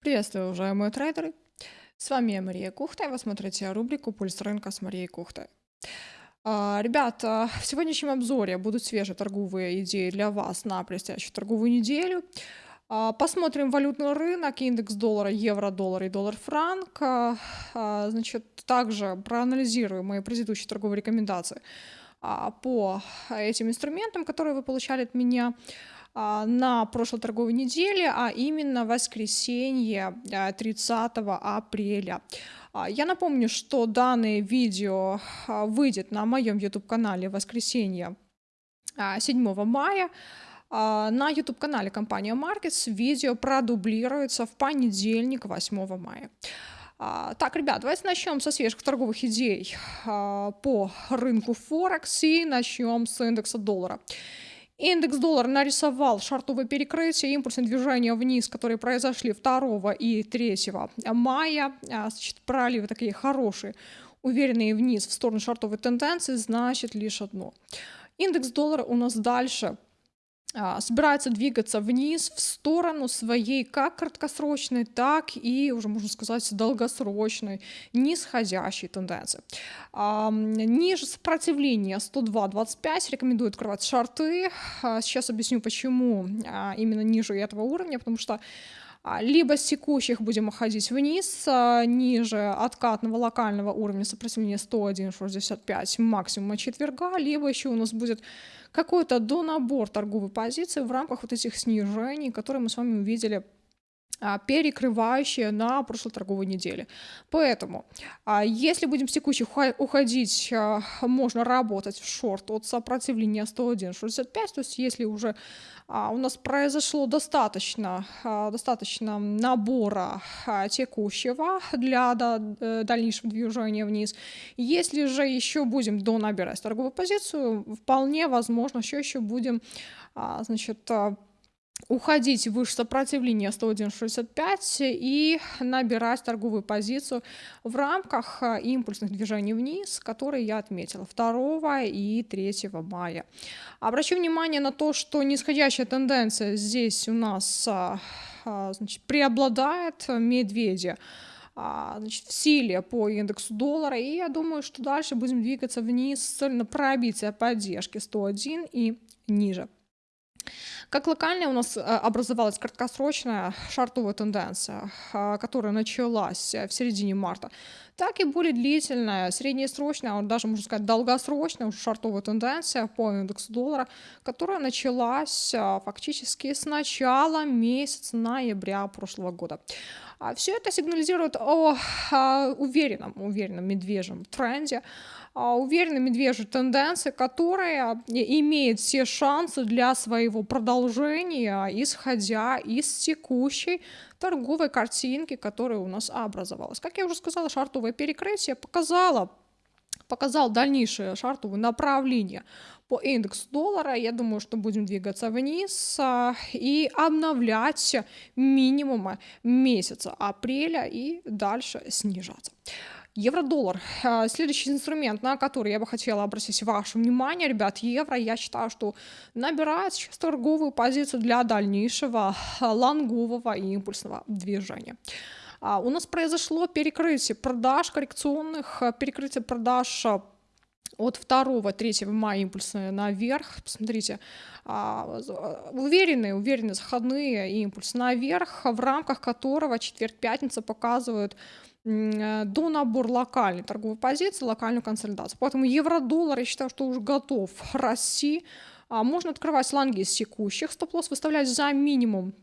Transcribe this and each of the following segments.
Приветствую, уважаемые трейдеры! С вами я Мария Кухта, и вы смотрите рубрику «Пульс рынка» с Марией Кухтой. А, Ребята, в сегодняшнем обзоре будут свежие торговые идеи для вас на предстоящую торговую неделю. А, Посмотрим валютный рынок, индекс доллара, евро, доллар и доллар-франк. А, Значит, также проанализируем мои предыдущие торговые рекомендации по этим инструментам, которые вы получали от меня на прошлой торговой неделе, а именно воскресенье а, 30 апреля. А, Я напомню, что данное видео а, выйдет на моем YouTube-канале воскресенье а, 7 мая. А, На YouTube-канале компания Markets видео продублируется в понедельник 8 мая. А, Так, ребят, давайте начнем со свежих торговых идей а, по рынку Форекс и начнем с индекса доллара. Индекс доллара нарисовал шартовое перекрытие, импульсные движения вниз, которые произошли 2 и 3 мая. А, Значит, проливы такие хорошие, уверенные вниз в сторону шартовой тенденции, значит лишь одно. Индекс доллара у нас дальше собирается двигаться вниз в сторону своей как краткосрочной, так и, уже можно сказать, долгосрочной нисходящей тенденции. А, Ниже сопротивления 102.25 рекомендую открывать шарты. А, Сейчас объясню, почему а, именно ниже этого уровня, потому что а, либо с текущих будем уходить вниз, а, ниже откатного локального уровня сопротивления 101.65 максимума четверга, либо еще у нас будет какой-то донабор торговой позиции в рамках вот этих снижений, которые мы с вами увидели а, перекрывающие на прошлой торговой неделе. Поэтому, а, если будем с текущих уходить, а, можно работать в шорт от сопротивления 101.65, то есть если уже у нас произошло достаточно, достаточно набора текущего для э, дальнейшего движения вниз, если же еще будем донабирать торговую позицию, вполне возможно, что еще будем, значит, уходить выше сопротивления 101.65 и набирать торговую позицию в рамках а, импульсных движений вниз, которые я отметила 2 и 3 мая. Обращу внимание на то, что нисходящая тенденция здесь у нас а, а, значит, преобладает медведи а, значит, в силе по индексу доллара, и я думаю, что дальше будем двигаться вниз с целью на пробитие поддержки 101 и ниже. Как локальная у нас э, образовалась краткосрочная шартовая тенденция, а, которая началась э, в середине марта, так и более длительная, среднесрочная, а даже, можно сказать, долгосрочная уже шартовая тенденция по индексу доллара, которая началась а, фактически с начала месяца ноября прошлого года. Все это сигнализирует о а, уверенном, уверенном медвежьем тренде, а, уверенной медвежьей тенденции, которая имеет все шансы для своего продолжения, исходя из текущей торговой картинки, которая у нас образовалась. Как я уже сказала, шартовое перекрытие показало показал дальнейшее шартовое направление по индексу доллара. Я думаю, что будем двигаться вниз а, и обновлять минимумы месяца апреля и дальше снижаться. Евро-доллар. А, Следующий инструмент, на который я бы хотела обратить ваше внимание, ребят, евро, я считаю, что набирает сейчас торговую позицию для дальнейшего а, лонгового и импульсного движения. А, У нас произошло перекрытие продаж коррекционных, перекрытие продаж от 2-3 мая импульсные наверх. Посмотрите, уверенные, уверенные заходные импульсы наверх, в рамках которого четверг-пятница показывают до набор локальной торговой позиции, локальную консолидацию. Поэтому евро-доллар, я считаю, что уже готов расти. А, Можно открывать лонги из текущих, стоп-лосс выставлять за минимум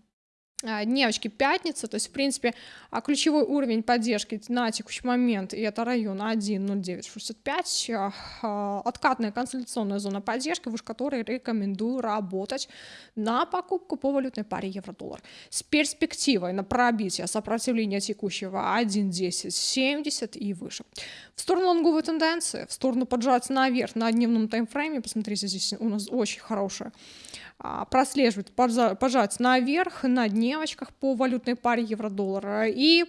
дневочки пятницы, то есть, в принципе, а, ключевой уровень поддержки на текущий момент, и это район 1.0965, а, а, откатная консолидационная зона поддержки, выше которой рекомендую работать на покупку по валютной паре евро-доллар с перспективой на пробитие сопротивления текущего 1.1070 и выше. В сторону лонговой тенденции, в сторону поджатия наверх на дневном таймфрейме, посмотрите, здесь у нас очень хорошая а, прослеживает пожа- пожать наверх на дневочках по валютной паре евро-доллара и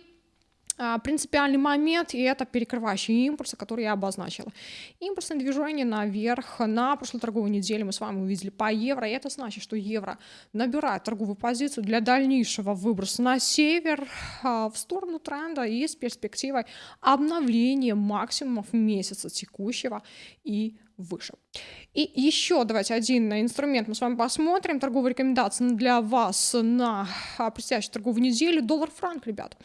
а, принципиальный момент, и это перекрывающие импульсы, которые я обозначила. Импульсное движение наверх на прошлой торговой неделе мы с вами увидели по евро, и это значит, что евро набирает торговую позицию для дальнейшего выброса на север а, в сторону тренда и с перспективой обновления максимумов месяца текущего и выше. И еще давайте один инструмент мы с вами посмотрим. Торговые рекомендации для вас на а, предстоящую торговую неделю. Доллар-франк, ребят.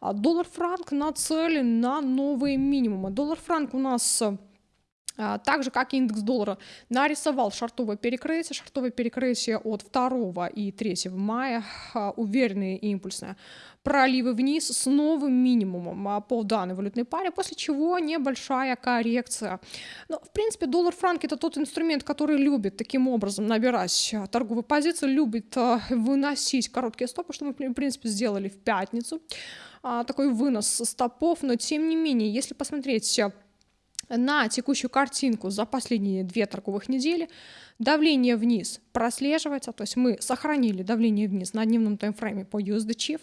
А доллар-франк нацелен на новые минимумы. Доллар-франк у нас так же, как и индекс доллара, нарисовал шартовое перекрытие. Шартовое перекрытие от 2 и 3 мая, уверенные и импульсные проливы вниз с новым минимумом а, по данной валютной паре, после чего небольшая коррекция. Но, в принципе, доллар-франк это тот инструмент, который любит таким образом набирать а, торговые позиции, любит а, выносить короткие стопы, что мы, в принципе, сделали в пятницу. Такой вынос стопов, но тем не менее, если посмотреть на текущую картинку за последние две торговых недели, Давление вниз прослеживается, то есть мы сохранили давление вниз на дневном таймфрейме по USD Chief,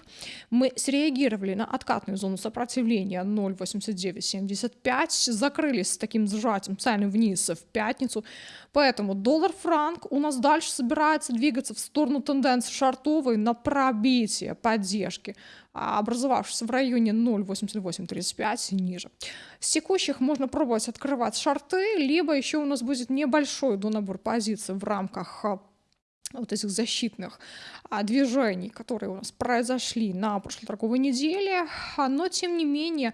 мы среагировали на откатную зону сопротивления 0.8975, закрылись с таким сжатием цены вниз в пятницу, поэтому доллар-франк у нас дальше собирается двигаться в сторону тенденции шартовой на пробитие поддержки, образовавшейся в районе 0.8835 ниже. С текущих можно пробовать открывать шарты, либо еще у нас будет небольшой донабор позиций позиции в рамках а, вот этих защитных а, движений, которые у нас произошли на прошлой торговой неделе, а, но тем не менее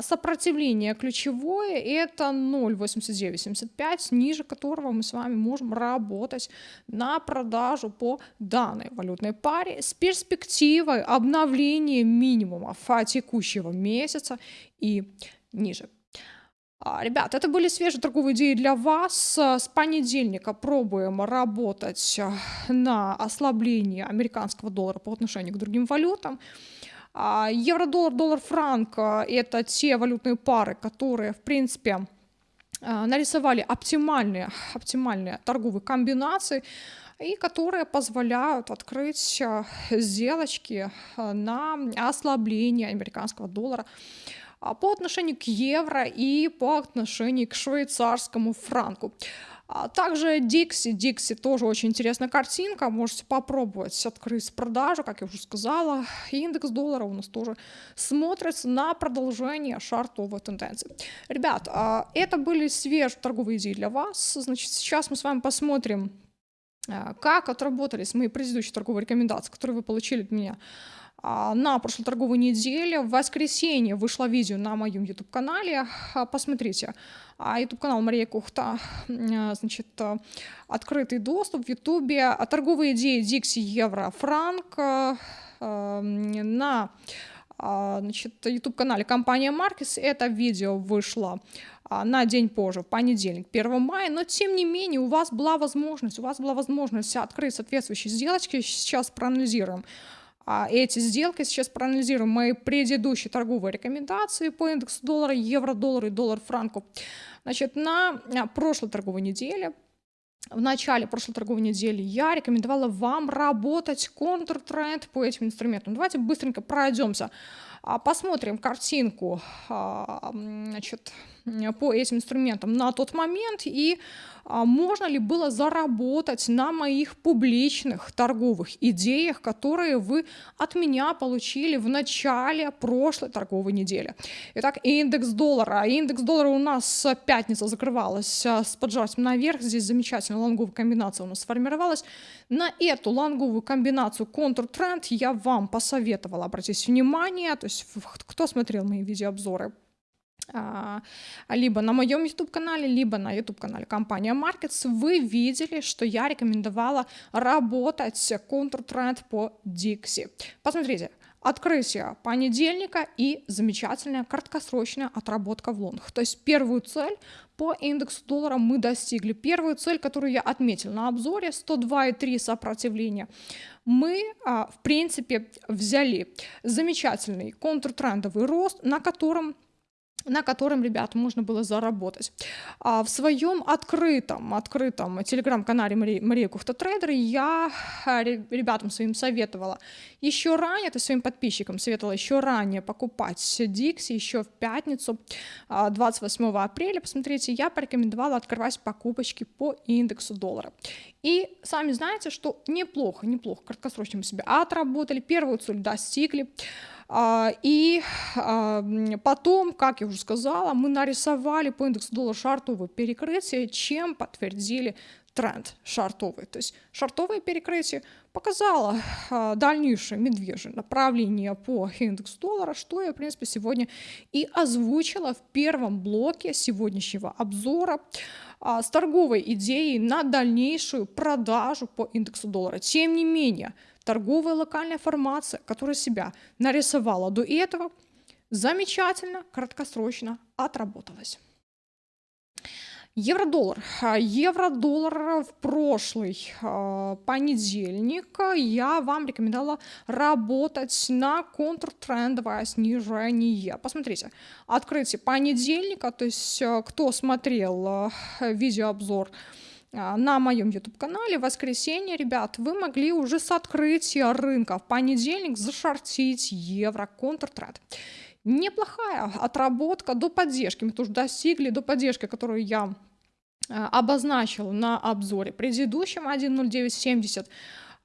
сопротивление ключевое это 0,8975, ниже которого мы с вами можем работать на продажу по данной валютной паре с перспективой обновления минимумов текущего месяца и ниже. А, ребят, это были свежие торговые идеи для вас. С понедельника пробуем работать э, на ослабление американского доллара по отношению к другим валютам. А, евро-доллар, доллар-франк – это те валютные пары, которые, в принципе, э, нарисовали оптимальные, оптимальные торговые комбинации, и которые позволяют открыть э, сделочки на ослабление американского доллара по отношению к евро и по отношению к швейцарскому франку. А также Dixie. Dixie тоже очень интересная картинка. Можете попробовать открыть продажу, как я уже сказала. Индекс доллара у нас тоже смотрится на продолжение шартовой тенденции. Ребят, а, это были свежие торговые идеи для вас. Значит, сейчас мы с вами посмотрим, как отработались мои предыдущие торговые рекомендации, которые вы получили от меня а, на прошлой торговой неделе. В воскресенье вышло видео на моем YouTube-канале. А, посмотрите. А, YouTube-канал Мария Кухта. Значит, открытый доступ в YouTube. Торговые идеи Dixie Евро Франк на значит, YouTube-канале компания Маркес. Это видео вышло на день позже, в понедельник, 1 мая, но тем не менее у вас была возможность, у вас была возможность открыть соответствующие сделочки, сейчас проанализируем а, эти сделки. Сейчас проанализируем мои предыдущие торговые рекомендации по индексу доллара, евро, доллар и доллар франку. Значит, на а, прошлой торговой неделе в начале прошлой торговой недели я рекомендовала вам работать контртренд по этим инструментам. Давайте быстренько пройдемся, а, посмотрим картинку значит, по этим инструментам на тот момент и а можно ли было заработать на моих публичных торговых идеях, которые вы от меня получили в начале прошлой торговой недели. Итак, индекс доллара. Индекс доллара у нас с пятницы закрывалась а, с поджатием наверх. Здесь замечательная лонговая комбинация у нас сформировалась. На эту лонговую комбинацию контр-тренд я вам посоветовала обратить внимание. То есть кто смотрел мои видеообзоры а, либо на моем YouTube-канале, либо на YouTube-канале компания Markets, вы видели, что я рекомендовала работать контртренд по Dixie. Посмотрите, открытие понедельника и замечательная краткосрочная отработка в лонг. То есть первую цель по индексу доллара мы достигли. Первую цель, которую я отметил на обзоре, 102,3 сопротивления, мы, а, в принципе, взяли замечательный контртрендовый рост, на котором на котором, ребят, можно было заработать. А в своем открытом, открытом телеграм-канале Мария, Мария Кухта Трейдер я а, ребятам своим советовала еще ранее, то своим подписчикам советовала еще ранее покупать Dixie еще в пятницу, 28 а, апреля, посмотрите, я порекомендовала открывать покупочки по индексу доллара. И сами знаете, что неплохо, неплохо, краткосрочно мы себя отработали, первую цель достигли, и а, потом, как я уже сказала, мы нарисовали по индексу доллар шартовое перекрытие, чем подтвердили тренд шартовый. То есть шартовое перекрытие показало а, дальнейшее медвежье направление по индексу доллара, что я, в принципе, сегодня и озвучила в первом блоке сегодняшнего обзора с торговой идеей на дальнейшую продажу по индексу доллара. Тем не менее, торговая локальная формация, которая себя нарисовала до этого, замечательно, краткосрочно отработалась. Евро-доллар. Евро-доллар в прошлый э, понедельник я вам рекомендовала работать на контртрендовое снижение. Посмотрите, открытие понедельника, то есть э, кто смотрел э, видеообзор а, на моем YouTube-канале в воскресенье, ребят, вы могли уже с открытия рынка в понедельник зашортить евро контртред. Неплохая отработка до поддержки. Мы тоже достигли до поддержки, которую я а, обозначил на обзоре предыдущем 1.0970 а,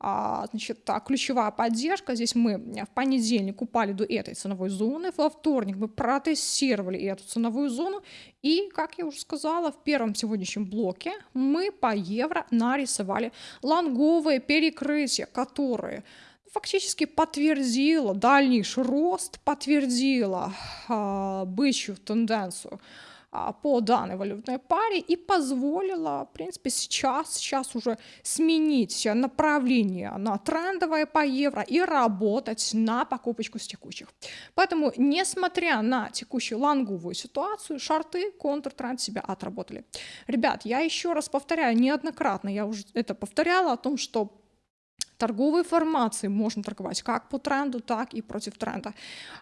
значит, так, ключевая поддержка. Здесь мы в понедельник упали до этой ценовой зоны, во вторник мы протестировали эту ценовую зону, и, как я уже сказала, в первом сегодняшнем блоке мы по евро нарисовали лонговые перекрытия, которые фактически подтвердило дальнейший рост, подтвердило э, бычью тенденцию а, по данной валютной паре и позволила, в принципе, сейчас, сейчас уже сменить направление на трендовое по евро и работать на покупочку с текущих. Поэтому, несмотря на текущую лонговую ситуацию, шарты, контртренд себя отработали. Ребят, я еще раз повторяю, неоднократно я уже это повторяла о том, что торговой формации можно торговать как по тренду, так и против тренда.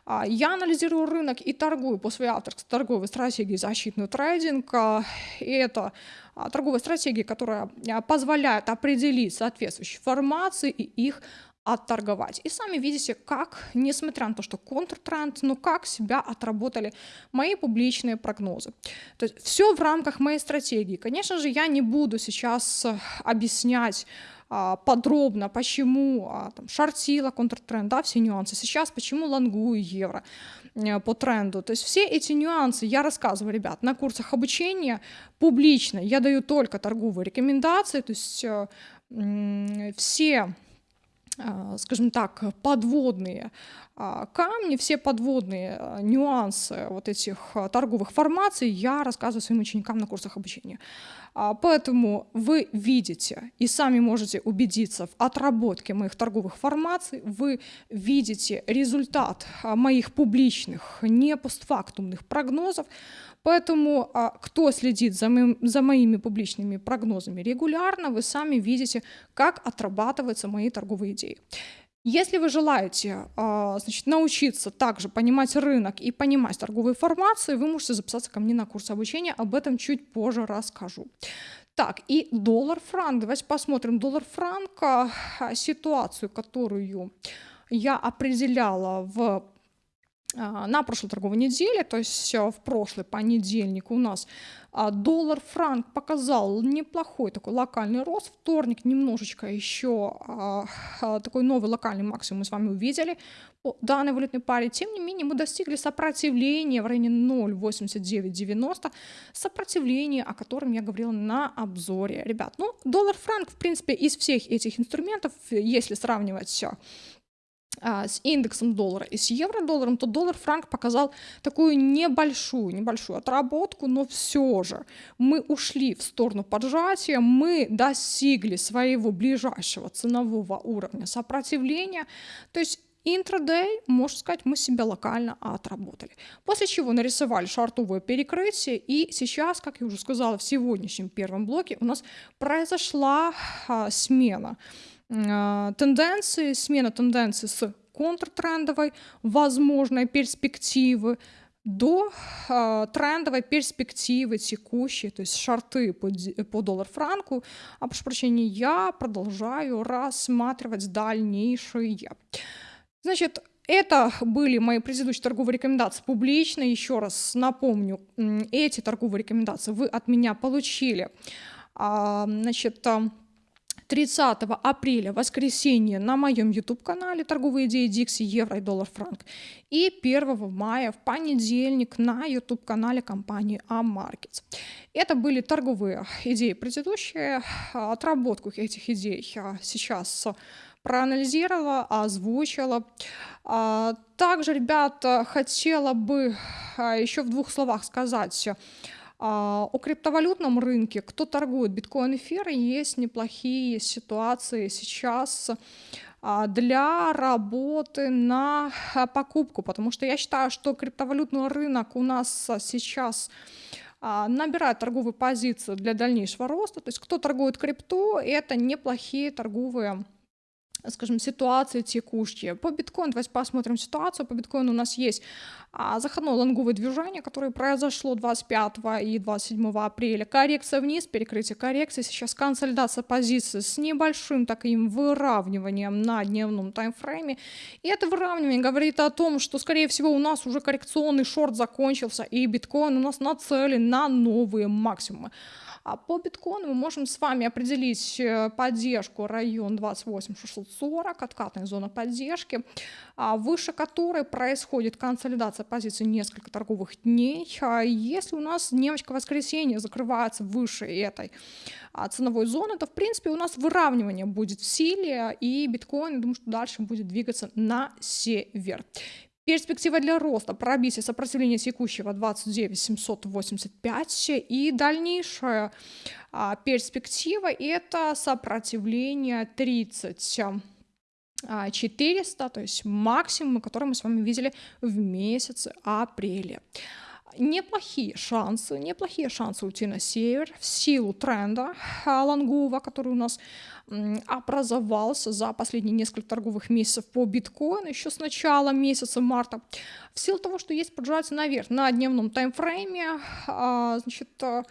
А, я анализирую рынок и торгую по своей авторской торговой стратегии защитный трейдинг. А, и это а, торговая стратегия, которая позволяет определить соответствующие формации и их отторговать. И сами видите, как, несмотря на то, что контртренд, но как себя отработали мои публичные прогнозы. То есть все в рамках моей стратегии. Конечно же, я не буду сейчас объяснять а, подробно, почему а, там, шортила контртренд, да, все нюансы. Сейчас почему лонгую евро э, по тренду. То есть все эти нюансы я рассказываю, ребят, на курсах обучения публично. Я даю только торговые рекомендации, то есть э, все скажем так, подводные камни, все подводные нюансы вот этих торговых формаций я рассказываю своим ученикам на курсах обучения. А, поэтому вы видите и сами можете убедиться в отработке моих торговых формаций, вы видите результат а, моих публичных, не постфактумных прогнозов, Поэтому а, кто следит за, моим, за моими публичными прогнозами регулярно, вы сами видите, как отрабатываются мои торговые идеи. Если вы желаете а, значит, научиться также понимать рынок и понимать торговые формации, вы можете записаться ко мне на курс обучения, об этом чуть позже расскажу. Так, и доллар-франк. Давайте посмотрим доллар-франк, а, ситуацию, которую я определяла в на прошлой торговой неделе, то есть в прошлый понедельник у нас а, доллар-франк показал неплохой такой локальный рост. Вторник немножечко еще а, такой новый локальный максимум мы с вами увидели по данной валютной паре. Тем не менее мы достигли сопротивления в районе 0,8990, сопротивление, о котором я говорила на обзоре. Ребят, ну доллар-франк в принципе из всех этих инструментов, если сравнивать все а, с индексом доллара и с евро-долларом, то доллар-франк показал такую небольшую, небольшую отработку, но все же мы ушли в сторону поджатия, мы достигли своего ближайшего ценового уровня сопротивления, то есть Интрадей, можно сказать, мы себя локально отработали. После чего нарисовали шартовое перекрытие, и сейчас, как я уже сказала, в сегодняшнем первом блоке у нас произошла а, смена тенденции, смена тенденции с контртрендовой, возможной перспективы до э, трендовой перспективы текущей, то есть шарты по, по доллар-франку, а прошу прощения, я продолжаю рассматривать дальнейшие. Значит, это были мои предыдущие торговые рекомендации публично. Еще раз напомню, эти торговые рекомендации вы от меня получили. А, значит, 30 апреля, воскресенье, на моем YouTube-канале «Торговые идеи Дикси, евро и доллар франк». И 1 мая, в понедельник, на YouTube-канале компании Amarkets. Это были торговые идеи предыдущие. Отработку этих идей сейчас проанализировала, озвучила. А, также, ребята, хотела бы а, еще в двух словах сказать, о криптовалютном рынке, кто торгует биткоин, эфир, есть неплохие ситуации сейчас для работы на покупку, потому что я считаю, что криптовалютный рынок у нас сейчас набирает торговые позиции для дальнейшего роста. То есть кто торгует крипту, это неплохие торговые скажем, ситуации текущие. По биткоину, давайте посмотрим ситуацию. По биткоину у нас есть а, заходное лонговое движение, которое произошло 25 и 27 апреля. Коррекция вниз, перекрытие коррекции. Сейчас консолидация позиции с небольшим таким выравниванием на дневном таймфрейме. И это выравнивание говорит о том, что, скорее всего, у нас уже коррекционный шорт закончился, и биткоин у нас нацелен на новые максимумы. А по биткоину мы можем с вами определить э, поддержку район 28640, откатная зона поддержки, а выше которой происходит консолидация позиций несколько торговых дней. А если у нас дневочка воскресенья закрывается выше этой а, ценовой зоны, то в принципе у нас выравнивание будет в силе, и биткоин, думаю, что дальше будет двигаться на север. Перспектива для роста, пробитие сопротивления текущего 29 785 и дальнейшая а, перспектива это сопротивление 30 400, то есть максимум, который мы с вами видели в месяце апреле неплохие шансы, неплохие шансы уйти на север в силу тренда лонгового, который у нас образовался за последние несколько торговых месяцев по биткоину еще с начала месяца марта. В силу того, что есть поджатие наверх на дневном таймфрейме, а, значит, а,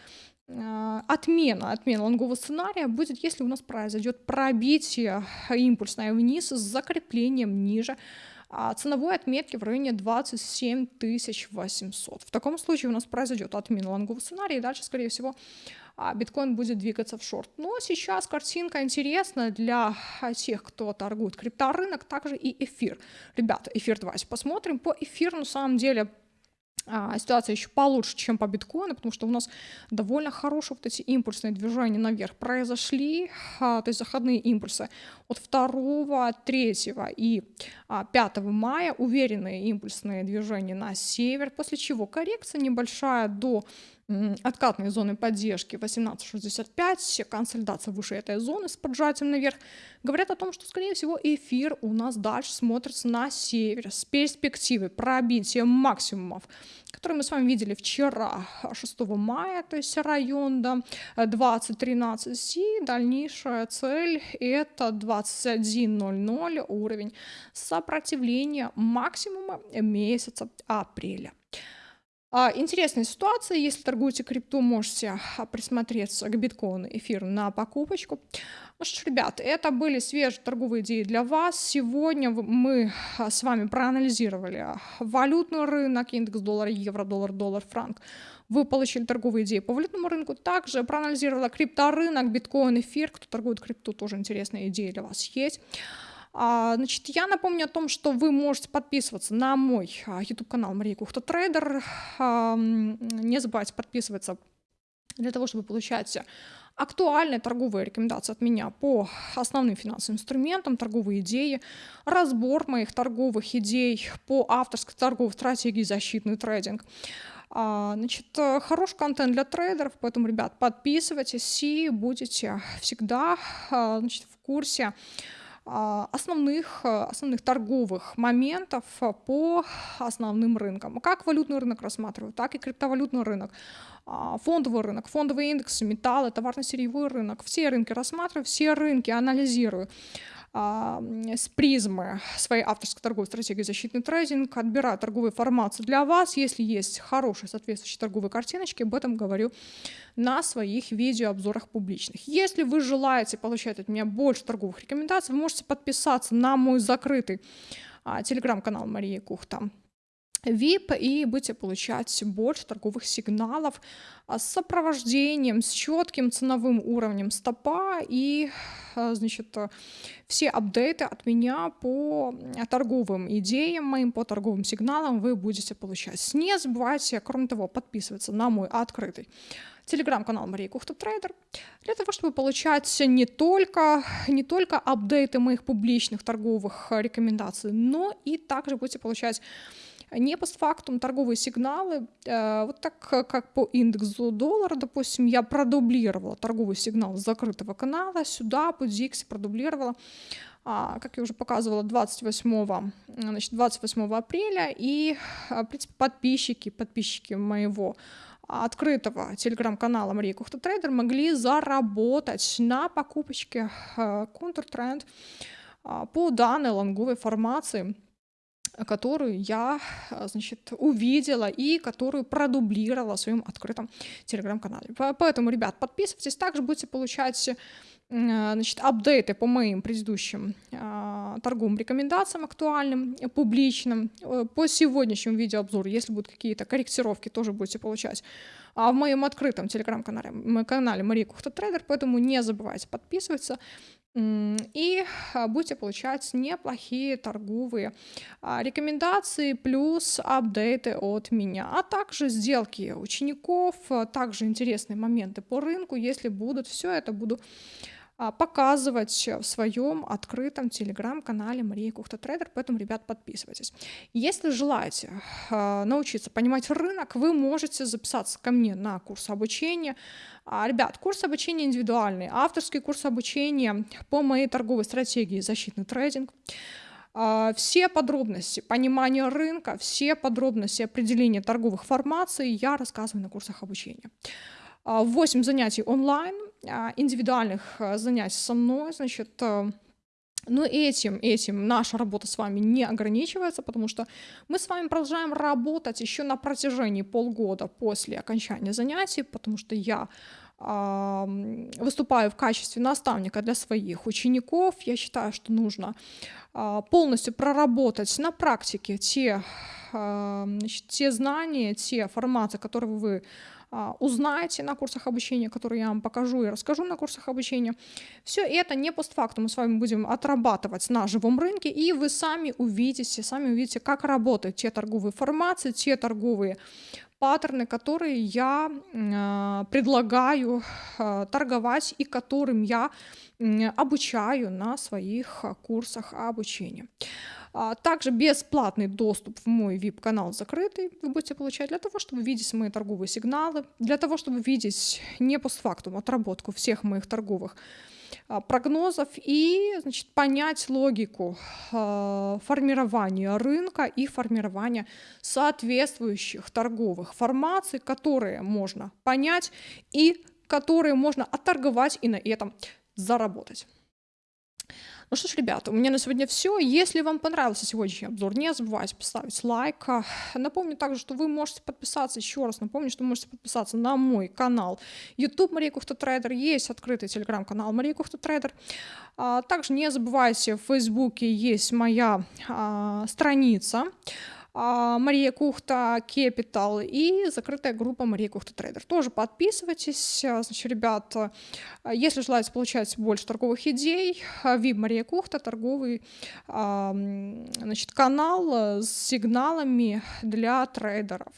отмена, отмена лонгового сценария будет, если у нас произойдет пробитие импульсное вниз с закреплением ниже а ценовой отметки в районе 27 800. В таком случае у нас произойдет отмена лонгового сценария, и дальше, скорее всего, а, биткоин будет двигаться в шорт. Но сейчас картинка интересна для тех, кто торгует крипторынок, также и эфир. Ребята, эфир давайте посмотрим. По эфиру на самом деле а, ситуация еще получше, чем по биткоину, потому что у нас довольно хорошие вот эти импульсные движения наверх произошли, а, то есть заходные импульсы от 2, 3 и 5 а, мая, уверенные импульсные движения на север, после чего коррекция небольшая до откатной зоны поддержки 18.65, консолидация выше этой зоны с поджатием наверх, говорят о том, что, скорее всего, эфир у нас дальше смотрится на север с перспективой пробития максимумов, которые мы с вами видели вчера, 6 мая, то есть район да, 20.13, и дальнейшая цель это 21.00 уровень сопротивления максимума месяца апреля. А, интересная ситуация, если торгуете крипту, можете а, присмотреться к биткоину, эфиру на покупочку. Ну что ж, ребят, это были свежие торговые идеи для вас. Сегодня мы а, с вами проанализировали валютный рынок, индекс доллара, евро, доллар, доллар, франк. Вы получили торговые идеи по валютному рынку. Также проанализировала крипторынок, биткоин, эфир. Кто торгует крипту, тоже интересные идеи для вас есть. А, значит, я напомню о том, что вы можете подписываться на мой а, YouTube-канал Мария Кухта Трейдер. Не забывайте подписываться для того, чтобы получать актуальные торговые рекомендации от меня по основным финансовым инструментам, торговые идеи, разбор моих торговых идей по авторской торговой стратегии защитный трейдинг. А, значит, хороший контент для трейдеров, поэтому, ребят, подписывайтесь и будете всегда значит, в курсе а, основных, э, основных торговых моментов э, по основным рынкам. Как валютный рынок рассматриваю, так и криптовалютный рынок, а, фондовый рынок, фондовые индексы, металлы, товарно-сырьевой рынок. Все рынки рассматриваю, все рынки анализирую. С призмы своей авторской торговой стратегии защитный трейдинг, отбираю торговую формацию для вас. Если есть хорошие соответствующие торговые картиночки, об этом говорю на своих видеообзорах публичных. Если вы желаете получать от меня больше торговых рекомендаций, вы можете подписаться на мой закрытый а, телеграм-канал Марии Кухта. VIP и будете получать больше торговых сигналов а, с сопровождением, с четким ценовым уровнем стопа и а, значит, все апдейты от меня по торговым идеям моим, по торговым сигналам вы будете получать. Не забывайте, кроме того, подписываться на мой открытый телеграм-канал Мария Кухта Трейдер, для того, чтобы получать не только, не только апдейты моих публичных торговых рекомендаций, но и также будете получать не постфактум торговые сигналы, э, вот так как по индексу доллара, допустим, я продублировала торговый сигнал с закрытого канала, сюда по DX продублировала, а, как я уже показывала, 28, значит, 28 апреля, и, в принципе, подписчики, подписчики моего открытого телеграм-канала Мария Кухта Трейдер могли заработать на покупочке э, контртренд а, по данной лонговой формации – которую я, а, значит, увидела и которую продублировала в своем открытом телеграм-канале. Поэтому, ребят, подписывайтесь, также будете получать а, значит, апдейты по моим предыдущим э, торговым рекомендациям актуальным, публичным, э, по сегодняшнему видеообзору, если будут какие-то корректировки, тоже будете получать. А в моем открытом телеграм-канале канале Мария Кухта Трейдер, поэтому не забывайте подписываться и а, будете получать неплохие торговые а, рекомендации плюс апдейты от меня, а также сделки учеников, а также интересные моменты по рынку, если будут, все это буду показывать в своем открытом телеграм-канале Мария Кухта Трейдер, поэтому, ребят, подписывайтесь. Если желаете а, научиться понимать рынок, вы можете записаться ко мне на курс обучения. А, ребят, курс обучения индивидуальный, авторский курс обучения по моей торговой стратегии защитный трейдинг все подробности понимания рынка, все подробности определения торговых формаций я рассказываю на курсах обучения. 8 занятий онлайн, а, индивидуальных а, занятий со мной, значит, э, но этим, этим наша работа с вами не ограничивается, потому что мы с вами продолжаем работать еще на протяжении полгода после окончания занятий, потому что я выступаю в качестве наставника для своих учеников. Я считаю, что нужно полностью проработать на практике те, значит, те знания, те форматы, которые вы а, узнаете на курсах обучения, которые я вам покажу и расскажу на курсах обучения. Все это не постфактум, мы с вами будем отрабатывать на живом рынке, и вы сами увидите, сами увидите, как работают те торговые формации, те торговые паттерны, которые я э, предлагаю э, торговать и которым я э, обучаю на своих курсах обучения. А, также бесплатный доступ в мой VIP-канал закрытый вы будете получать для того, чтобы видеть мои торговые сигналы, для того, чтобы видеть не постфактум отработку всех моих торговых а, прогнозов и значит, понять логику э, формирования рынка и формирования соответствующих торговых формаций, которые можно понять и которые можно отторговать и на этом заработать. Ну что ж, ребята, у меня на сегодня все. Если вам понравился сегодняшний обзор, не забывайте поставить лайк. Напомню также, что вы можете подписаться, еще раз напомню, что вы можете подписаться на мой канал YouTube Мария Кухта Трейдер. Есть открытый телеграм-канал Мария Кухта Трейдер. А, также не забывайте, в Фейсбуке есть моя а, страница. А, Мария Кухта Capital и закрытая группа Мария Кухта Трейдер. Тоже подписывайтесь. А, значит, ребят, а, если желаете получать больше торговых идей, VIP Мария Кухта, торговый значит, канал с сигналами для трейдеров.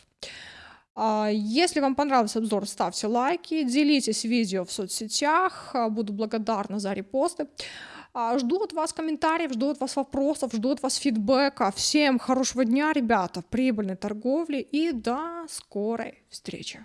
Если вам понравился обзор, ставьте лайки, делитесь видео в соцсетях, буду благодарна за репосты. А, жду от вас комментариев, жду от вас вопросов, жду от вас фидбэка. Всем хорошего дня, ребята, прибыльной торговли и до скорой встречи.